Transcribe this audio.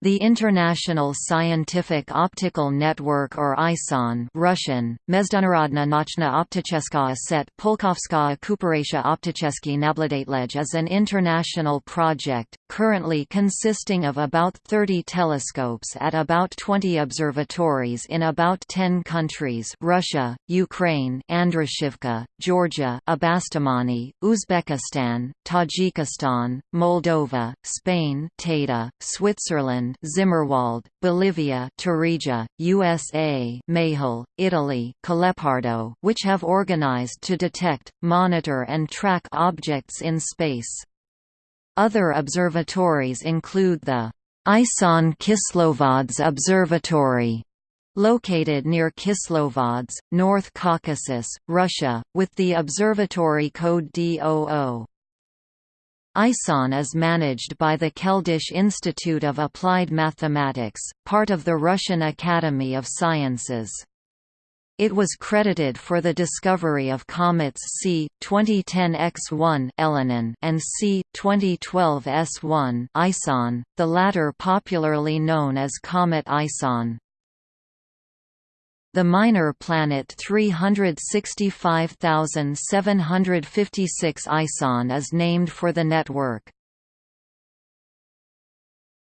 The International Scientific Optical Network or ISON Russian, Mezdanarodna Nochna Opticheskaya Set Polkovskaya Kuparesha Opticheski Nabladatlej is an international project, currently consisting of about 30 telescopes at about 20 observatories in about 10 countries Russia, Ukraine Andrushivka, Georgia Abastumani, Uzbekistan, Tajikistan, Moldova, Spain Tata, Switzerland Zimmerwald, Bolivia Tarija, USA Mayhill, Italy Collepardo, which have organized to detect, monitor and track objects in space. Other observatories include the Ison Kislovodsk Observatory located near Kislovodsk, North Caucasus, Russia, with the observatory code D00. ISON is managed by the Keldysh Institute of Applied Mathematics, part of the Russian Academy of Sciences. It was credited for the discovery of comets C 2010 X1 Elenin and C 2012 S1 Ison, the latter popularly known as Comet Ison. The minor planet 365756 Ison is named for the network.